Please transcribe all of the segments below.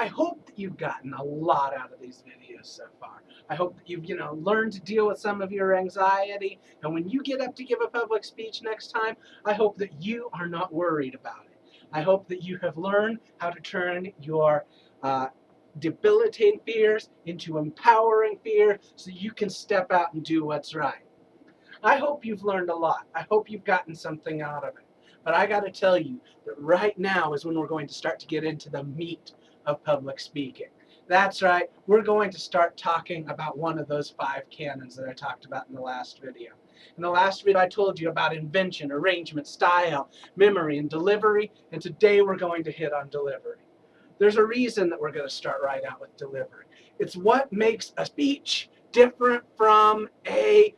I hope that you've gotten a lot out of these videos so far. I hope that you've, you know, learned to deal with some of your anxiety. And when you get up to give a public speech next time, I hope that you are not worried about it. I hope that you have learned how to turn your uh, debilitating fears into empowering fear so you can step out and do what's right. I hope you've learned a lot. I hope you've gotten something out of it. But I got to tell you that right now is when we're going to start to get into the meat of public speaking. That's right, we're going to start talking about one of those five canons that I talked about in the last video. In the last video I told you about invention, arrangement, style, memory, and delivery, and today we're going to hit on delivery. There's a reason that we're going to start right out with delivery. It's what makes a speech different from a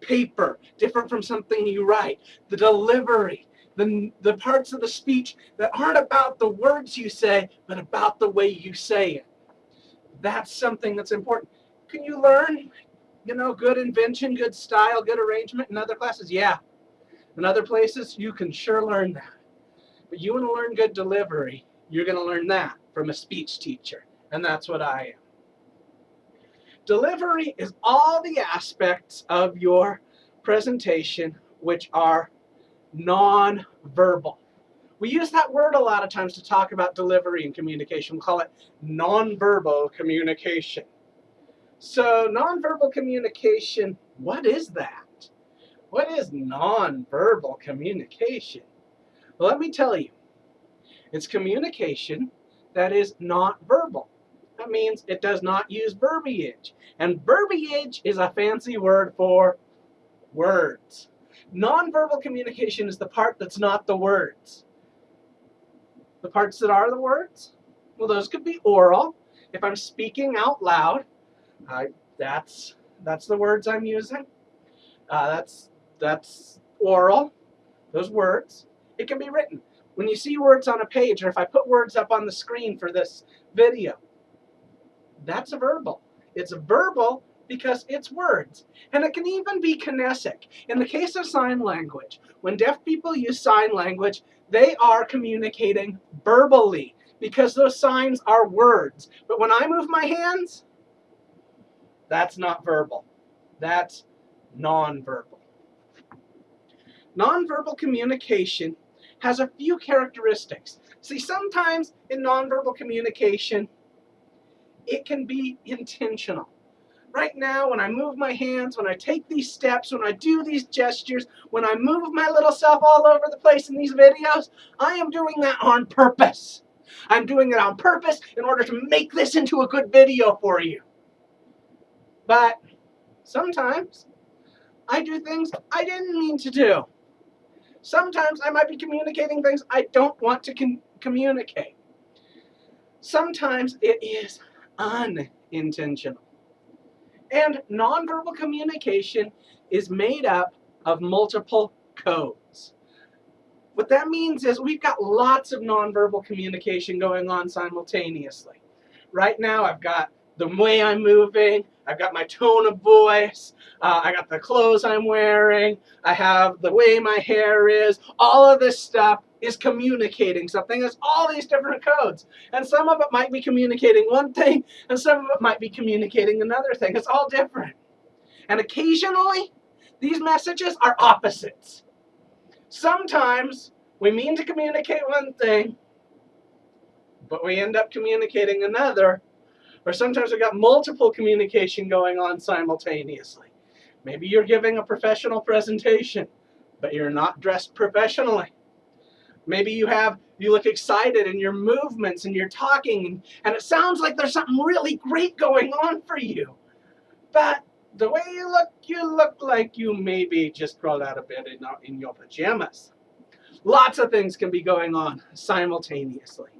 paper, different from something you write. The delivery, the, the parts of the speech that aren't about the words you say, but about the way you say it. That's something that's important. Can you learn, you know, good invention, good style, good arrangement in other classes? Yeah. In other places, you can sure learn that. But you want to learn good delivery, you're going to learn that from a speech teacher. And that's what I am. Delivery is all the aspects of your presentation which are non-verbal. We use that word a lot of times to talk about delivery and communication. We call it non-verbal communication. So non-verbal communication, what is that? What is non-verbal communication? Well, let me tell you. It's communication that is not verbal. That means it does not use verbiage. And verbiage is a fancy word for words. Nonverbal communication is the part that's not the words. The parts that are the words, well, those could be oral. If I'm speaking out loud, I, that's that's the words I'm using. Uh, that's that's oral. Those words. It can be written. When you see words on a page, or if I put words up on the screen for this video, that's a verbal. It's a verbal because it's words. And it can even be kinesic. In the case of sign language, when deaf people use sign language, they are communicating verbally because those signs are words. But when I move my hands, that's not verbal. That's nonverbal. Nonverbal communication has a few characteristics. See, sometimes in nonverbal communication, it can be intentional right now, when I move my hands, when I take these steps, when I do these gestures, when I move my little self all over the place in these videos, I am doing that on purpose. I'm doing it on purpose in order to make this into a good video for you. But sometimes I do things I didn't mean to do. Sometimes I might be communicating things I don't want to communicate. Sometimes it is unintentional. And nonverbal communication is made up of multiple codes. What that means is we've got lots of nonverbal communication going on simultaneously. Right now I've got the way I'm moving, I've got my tone of voice, uh, I got the clothes I'm wearing, I have the way my hair is, all of this stuff is communicating something. There's all these different codes. And some of it might be communicating one thing, and some of it might be communicating another thing. It's all different. And occasionally, these messages are opposites. Sometimes we mean to communicate one thing, but we end up communicating another. Or sometimes we've got multiple communication going on simultaneously. Maybe you're giving a professional presentation, but you're not dressed professionally. Maybe you have, you look excited in your movements and you're talking and it sounds like there's something really great going on for you. But the way you look, you look like you maybe just crawled out of bed in, in your pajamas. Lots of things can be going on simultaneously.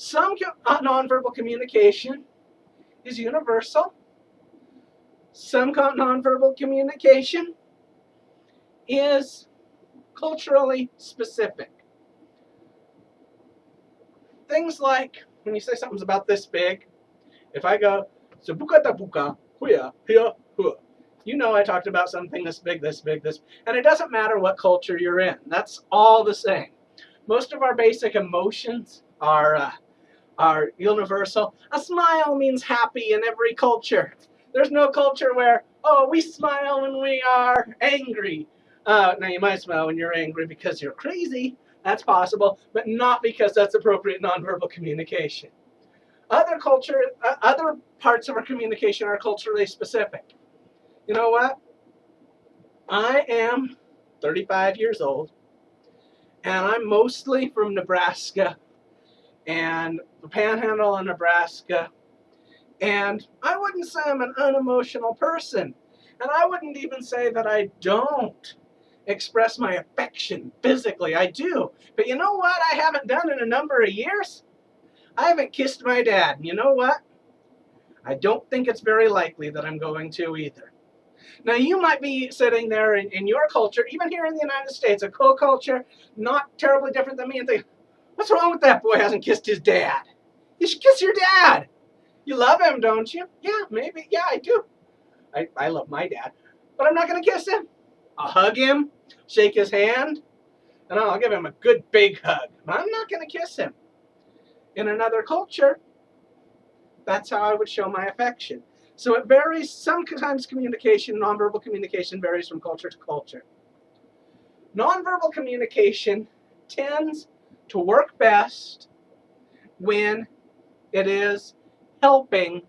Some uh, nonverbal communication is universal. Some nonverbal communication is culturally specific. Things like when you say something's about this big, if I go, huya, hiya, hua. You know I talked about something this big, this big, this, and it doesn't matter what culture you're in. That's all the same. Most of our basic emotions are, uh, are universal. A smile means happy in every culture. There's no culture where, oh, we smile when we are angry. Uh, now, you might smile when you're angry because you're crazy. That's possible, but not because that's appropriate nonverbal communication. Other culture, uh, other parts of our communication are culturally specific. You know what? I am 35 years old, and I'm mostly from Nebraska and the Panhandle of Nebraska. And I wouldn't say I'm an unemotional person, and I wouldn't even say that I don't express my affection physically. I do. But you know what I haven't done in a number of years? I haven't kissed my dad. And you know what? I don't think it's very likely that I'm going to either. Now, you might be sitting there in, in your culture, even here in the United States, a co-culture, not terribly different than me, and think, what's wrong with that boy hasn't kissed his dad? You should kiss your dad. You love him, don't you? Yeah, maybe. Yeah, I do. I, I love my dad. But I'm not going to kiss him. I'll hug him, shake his hand, and I'll give him a good big hug. But I'm not going to kiss him. In another culture, that's how I would show my affection. So it varies. Sometimes communication, nonverbal communication, varies from culture to culture. Nonverbal communication tends to work best when it is helping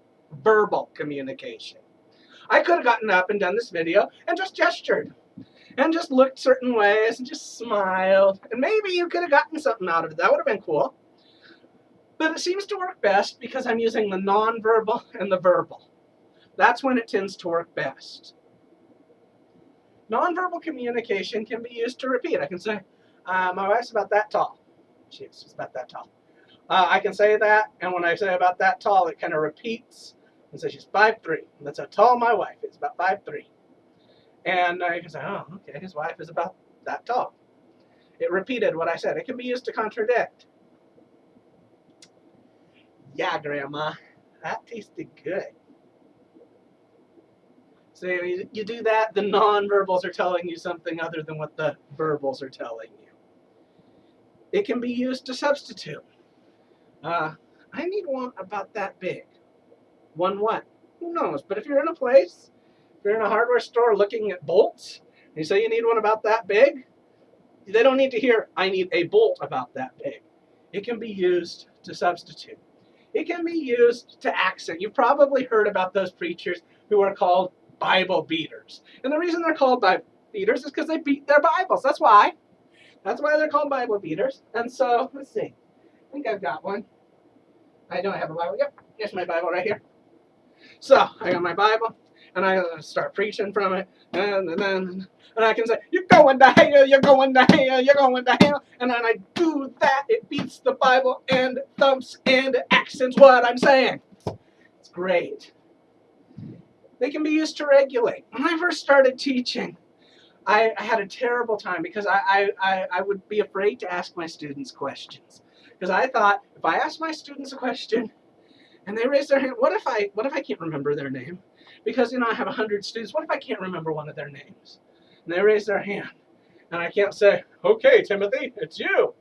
verbal communication. I could have gotten up and done this video and just gestured and just looked certain ways and just smiled. And maybe you could have gotten something out of it. That would have been cool. But it seems to work best because I'm using the nonverbal and the verbal. That's when it tends to work best. Nonverbal communication can be used to repeat. I can say, uh, my wife's about that tall. She's about that tall. Uh, I can say that, and when I say about that tall, it kind of repeats. And so she's 5'3". That's how tall my wife is, about 5'3". And I can say, oh, okay, his wife is about that tall. It repeated what I said. It can be used to contradict. Yeah, Grandma, that tasted good. So you, you do that, the nonverbals are telling you something other than what the verbals are telling you. It can be used to substitute. Uh, I need one about that big. One what? Who knows? But if you're in a place, if you're in a hardware store looking at bolts, and you say you need one about that big, they don't need to hear, I need a bolt about that big. It can be used to substitute. It can be used to accent. You've probably heard about those preachers who are called Bible beaters. And the reason they're called Bible beaters is because they beat their Bibles. That's why. That's why they're called Bible beaters. And so, let's see. I think I've got one. I don't have a Bible. Yep, here's my Bible right here. So, I got my Bible, and I start preaching from it, and then and I can say, you're going to hell, you're going to hell, you're going to hell. And then I do that, it beats the Bible and thumps and accents what I'm saying. It's great. They can be used to regulate. When I first started teaching, I, I had a terrible time because I, I, I would be afraid to ask my students questions. Because I thought, if I ask my students a question, and they raise their hand, what if I, what if I can't remember their name? Because, you know, I have 100 students, what if I can't remember one of their names? and they raise their hand. And I can't say, okay, Timothy, it's you.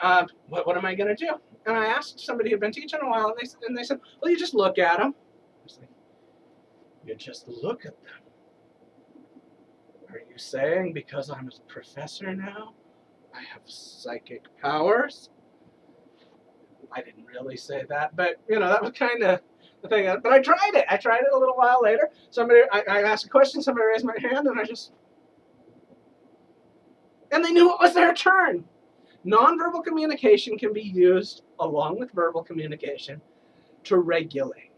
Uh, what, what am I going to do? And I asked somebody who'd been teaching a while, and they, and they said, well, you just look at them. I was like, you just look at them. Are you saying because I'm a professor now, I have psychic powers? I didn't really say that, but, you know, that was kind of the thing. But I tried it. I tried it a little while later. Somebody, I, I asked a question, somebody raised my hand, and I just, and they knew it was their turn. Nonverbal communication can be used along with verbal communication to regulate.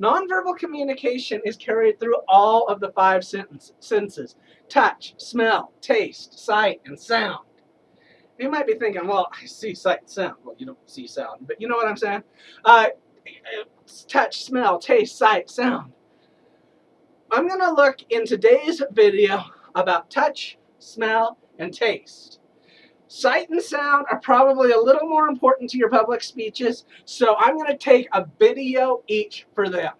Nonverbal communication is carried through all of the five senses. Touch, smell, taste, sight, and sound. You might be thinking, well, I see sight, and sound. Well, you don't see sound, but you know what I'm saying? Uh, touch, smell, taste, sight, sound. I'm going to look in today's video about touch, smell, and taste. Sight and sound are probably a little more important to your public speeches, so I'm going to take a video each for them.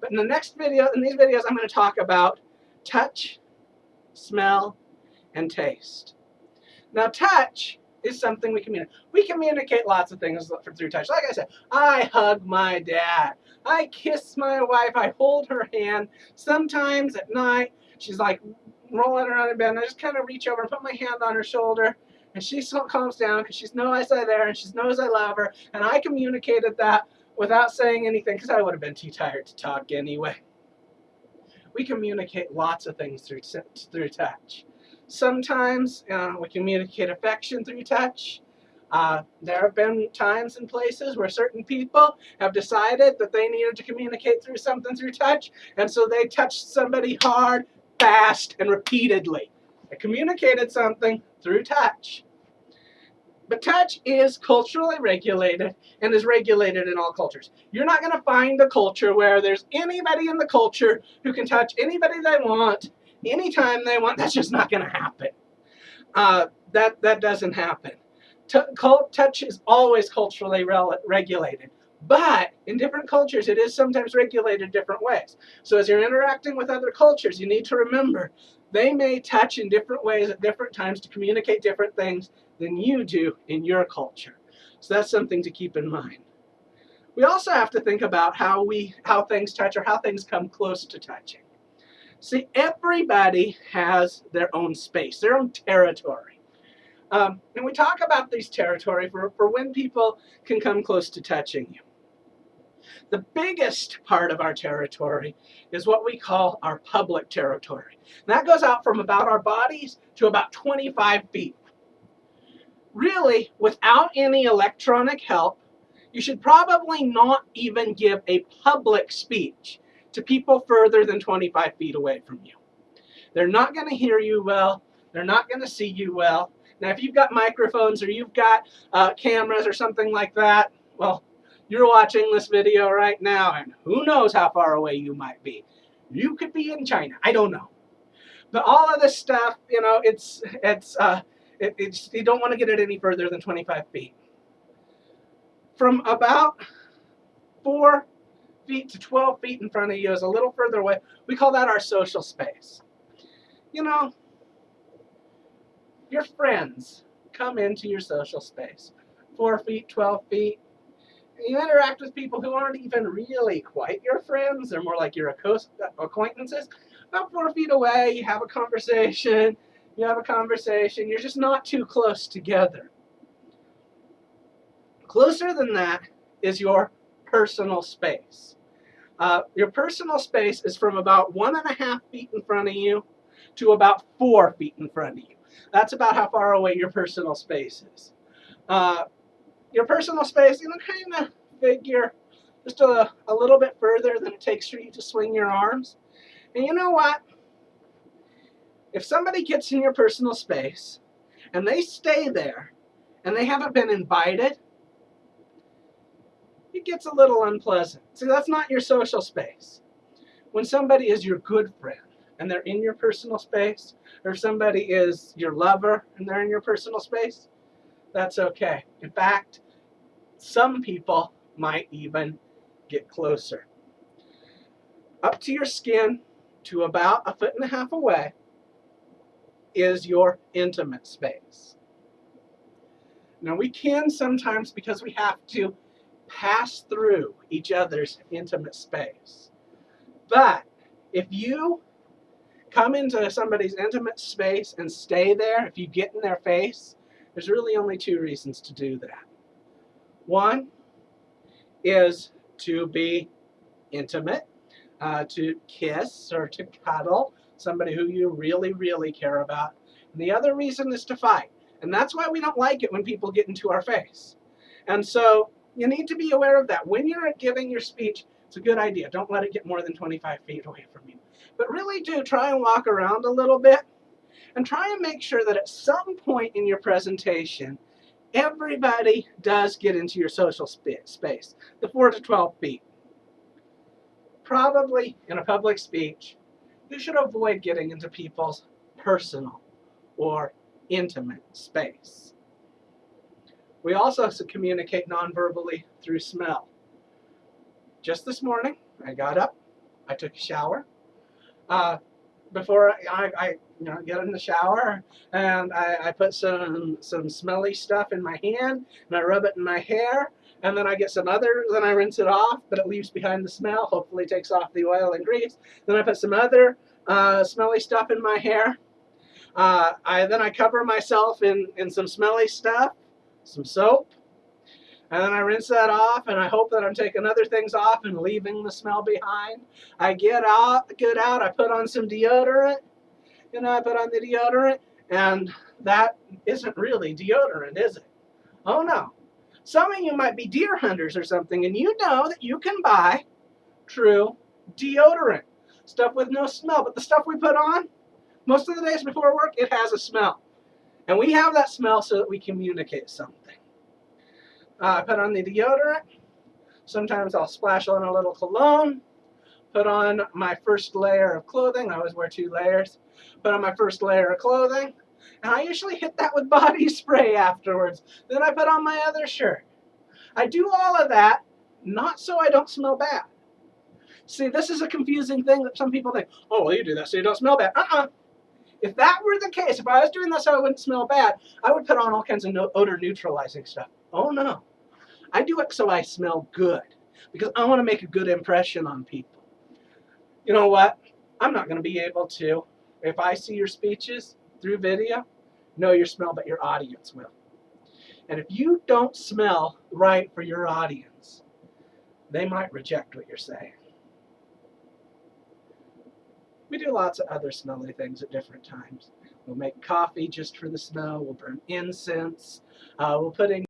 But in the next video, in these videos, I'm going to talk about touch, smell, and taste. Now touch is something we communicate. We communicate lots of things through touch. Like I said, I hug my dad. I kiss my wife. I hold her hand. Sometimes at night, she's like rolling around in bed, and I just kind of reach over and put my hand on her shoulder. And she calms down because she knows I'm there and she knows I love her. And I communicated that without saying anything because I would have been too tired to talk anyway. We communicate lots of things through, through touch. Sometimes uh, we communicate affection through touch. Uh, there have been times and places where certain people have decided that they needed to communicate through something through touch, and so they touched somebody hard, fast, and repeatedly. They communicated something through touch. But touch is culturally regulated and is regulated in all cultures. You're not going to find a culture where there's anybody in the culture who can touch anybody they want anytime they want. That's just not going to happen. Uh, that, that doesn't happen. T touch is always culturally regulated. But in different cultures, it is sometimes regulated different ways. So as you're interacting with other cultures, you need to remember they may touch in different ways at different times to communicate different things than you do in your culture. So that's something to keep in mind. We also have to think about how we how things touch or how things come close to touching. See, everybody has their own space, their own territory. Um, and we talk about these territory for, for when people can come close to touching you. The biggest part of our territory is what we call our public territory. And that goes out from about our bodies to about 25 feet. Really, without any electronic help, you should probably not even give a public speech to people further than 25 feet away from you. They're not going to hear you well. They're not going to see you well. Now, if you've got microphones or you've got uh, cameras or something like that, well, you're watching this video right now, and who knows how far away you might be. You could be in China. I don't know. But all of this stuff, you know, it's, it's, uh, it, it's, you don't want to get it any further than 25 feet. From about 4 feet to 12 feet in front of you is a little further away. We call that our social space. You know, your friends come into your social space. 4 feet, 12 feet. You interact with people who aren't even really quite your friends. They're more like your acquaintances. About 4 feet away, you have a conversation. You have a conversation. You're just not too close together. Closer than that is your personal space. Uh, your personal space is from about one and a half feet in front of you to about four feet in front of you. That's about how far away your personal space is. Uh, your personal space, you know, kind of figure just a, a little bit further than it takes for you to swing your arms. And you know what? If somebody gets in your personal space and they stay there and they haven't been invited, it gets a little unpleasant. See, that's not your social space. When somebody is your good friend and they're in your personal space, or if somebody is your lover and they're in your personal space, that's okay. In fact, some people might even get closer. Up to your skin to about a foot and a half away is your intimate space. Now we can sometimes, because we have to pass through each other's intimate space. But if you come into somebody's intimate space and stay there, if you get in their face, there's really only two reasons to do that. One is to be intimate, uh, to kiss or to cuddle somebody who you really, really care about. And the other reason is to fight. And that's why we don't like it when people get into our face. And so you need to be aware of that. When you're giving your speech, it's a good idea. Don't let it get more than 25 feet away from you. But really do try and walk around a little bit and try and make sure that at some point in your presentation, everybody does get into your social space, the 4 to 12 feet. Probably in a public speech, you should avoid getting into people's personal or intimate space. We also communicate nonverbally through smell. Just this morning, I got up, I took a shower. Uh, before I, I you know get in the shower and I, I put some some smelly stuff in my hand and I rub it in my hair and then I get some other then I rinse it off but it leaves behind the smell hopefully takes off the oil and grease. Then I put some other uh, smelly stuff in my hair. Uh, I then I cover myself in in some smelly stuff some soap and then I rinse that off and I hope that I'm taking other things off and leaving the smell behind. I get out, get out, I put on some deodorant, you know, I put on the deodorant and that isn't really deodorant, is it? Oh no. Some of you might be deer hunters or something and you know that you can buy true deodorant. Stuff with no smell, but the stuff we put on, most of the days before work, it has a smell. And we have that smell so that we communicate something. Uh, I put on the deodorant. Sometimes I'll splash on a little cologne. Put on my first layer of clothing. I always wear two layers. Put on my first layer of clothing. And I usually hit that with body spray afterwards. Then I put on my other shirt. I do all of that not so I don't smell bad. See, this is a confusing thing that some people think, oh, well, you do that so you don't smell bad. Uh-uh. If that were the case, if I was doing this so I wouldn't smell bad, I would put on all kinds of no odor neutralizing stuff. Oh, no. I do it so I smell good because I want to make a good impression on people. You know what? I'm not going to be able to, if I see your speeches through video, know your smell, but your audience will. And if you don't smell right for your audience, they might reject what you're saying. We do lots of other smelly things at different times. We'll make coffee just for the smell. We'll burn incense. Uh, we'll put in